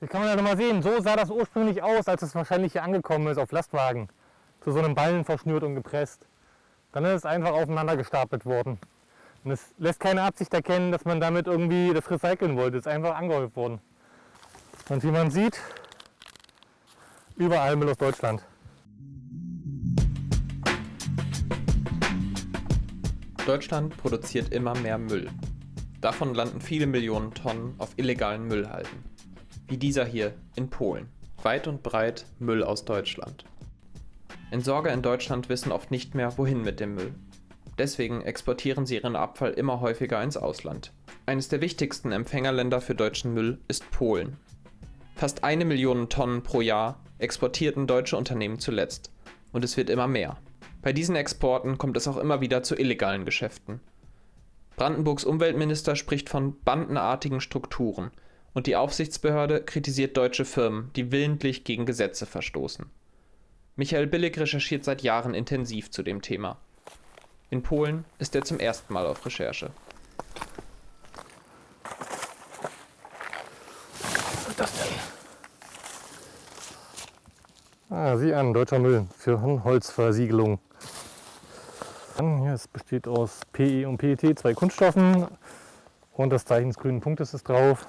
Hier kann man ja nochmal sehen, so sah das ursprünglich aus, als es wahrscheinlich hier angekommen ist auf Lastwagen. Zu so einem Ballen verschnürt und gepresst. Dann ist es einfach aufeinander gestapelt worden. Und es lässt keine Absicht erkennen, dass man damit irgendwie das recyceln wollte. Es ist einfach angehäuft worden. Und wie man sieht, überall Müll aus Deutschland. Deutschland produziert immer mehr Müll. Davon landen viele Millionen Tonnen auf illegalen Müllhalden. Wie dieser hier in Polen. Weit und breit Müll aus Deutschland. Entsorger in Deutschland wissen oft nicht mehr, wohin mit dem Müll. Deswegen exportieren sie ihren Abfall immer häufiger ins Ausland. Eines der wichtigsten Empfängerländer für deutschen Müll ist Polen. Fast eine Million Tonnen pro Jahr exportierten deutsche Unternehmen zuletzt. Und es wird immer mehr. Bei diesen Exporten kommt es auch immer wieder zu illegalen Geschäften. Brandenburgs Umweltminister spricht von bandenartigen Strukturen und die Aufsichtsbehörde kritisiert deutsche Firmen, die willentlich gegen Gesetze verstoßen. Michael Billig recherchiert seit Jahren intensiv zu dem Thema. In Polen ist er zum ersten Mal auf Recherche. Was ist das denn? Ah, sieh an, deutscher Müll für Holzversiegelung. Hier, es besteht aus PE und PET, zwei Kunststoffen und das Zeichen des grünen Punktes ist drauf.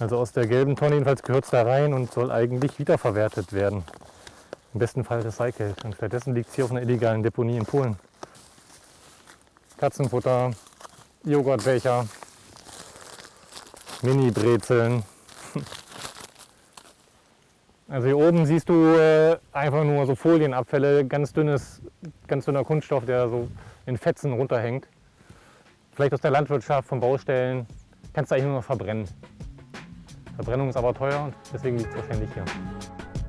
Also aus der gelben Tonne jedenfalls gehört es da rein und soll eigentlich wiederverwertet werden. Im besten Fall recycelt. Und stattdessen liegt es hier auf einer illegalen Deponie in Polen. Katzenfutter, Joghurtbecher, Mini-Brezeln. Also hier oben siehst du äh, einfach nur so Folienabfälle, ganz dünnes, ganz dünner Kunststoff, der so in Fetzen runterhängt. Vielleicht aus der Landwirtschaft, von Baustellen. Kannst du eigentlich nur noch verbrennen. Verbrennung ist aber teuer und deswegen liegt es wahrscheinlich hier.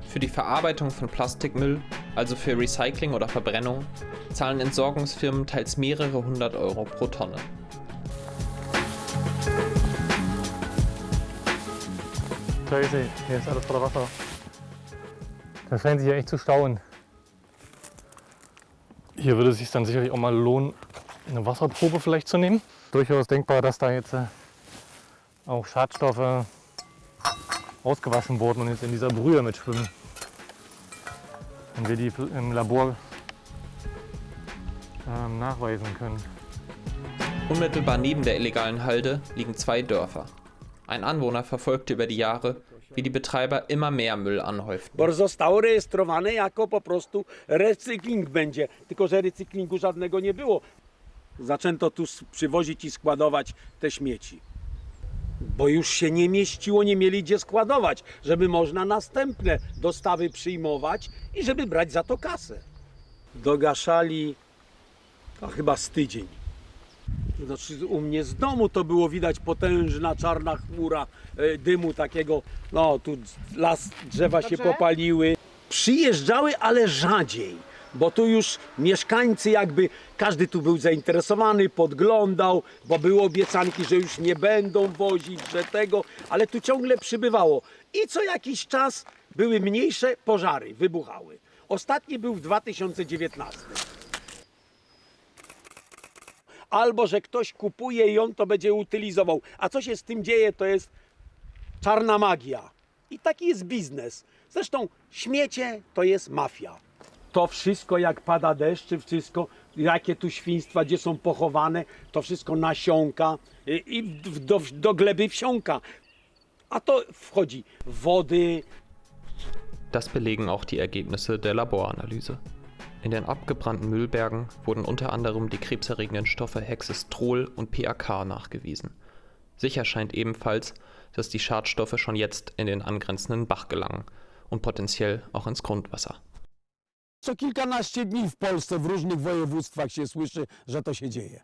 Für die Verarbeitung von Plastikmüll, also für Recycling oder Verbrennung, zahlen Entsorgungsfirmen teils mehrere hundert Euro pro Tonne. Crazy, hier ist alles voller Wasser. Das scheint sich ja echt zu stauen. Hier würde es sich dann sicherlich auch mal lohnen, eine Wasserprobe vielleicht zu nehmen. Durchaus denkbar, dass da jetzt äh, auch Schadstoffe ausgewaschen wurden und jetzt in dieser Brühe mitschwimmen. Und wir die im Labor ähm, nachweisen können. Unmittelbar neben der illegalen Halde liegen zwei Dörfer. Ein Anwohner verfolgte über die Jahre, wie die Betreiber immer mehr Müll anhäuften. Bo zostało rejestrowane jako po prostu recykling będzie, tylko że recyklingu żadnego nie było. Zaczęto tu przywozić i składować te śmieci. Bo już się nie mieściło, nie mieli gdzie składować, żeby można następne dostawy przyjmować i żeby brać za to kasę. Dogaszali a chyba z tydzień. Znaczy u mnie z domu to było widać potężna czarna chmura e, dymu takiego, no tu las, drzewa się popaliły. Przyjeżdżały, ale rzadziej, bo tu już mieszkańcy jakby, każdy tu był zainteresowany, podglądał, bo były obiecanki, że już nie będą wozić, że tego, ale tu ciągle przybywało. I co jakiś czas były mniejsze pożary, wybuchały. Ostatni był w 2019 albo że ktoś kupuje i on to będzie utylizował. A co się z tym dzieje, to jest czarna magia. I taki jest biznes. Zresztą śmiecie to jest mafia. To wszystko, jak pada deszcz, czy wszystko, jakie tu świństwa, gdzie są pochowane, to wszystko nasiąka i, do, do gleby wsiąka. A to wchodzi wody, Das belegen auch die Ergebnisse der Laboranalyse. In den abgebrannten Müllbergen wurden unter anderem die krebserregenden Stoffe Hexestrol und PAK nachgewiesen. Sicher scheint ebenfalls, dass die Schadstoffe schon jetzt in den angrenzenden Bach gelangen und potenziell auch ins Grundwasser. Co kilkanaście dni w Polsce w różnych województwach się słyszy, że to się dzieje.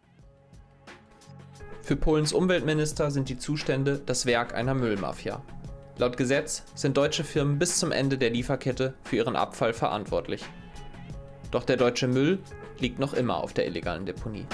Für Polens Umweltminister sind die Zustände das Werk einer Müllmafia. Laut Gesetz sind deutsche Firmen bis zum Ende der Lieferkette für ihren Abfall verantwortlich. Doch der deutsche Müll liegt noch immer auf der illegalen Deponie.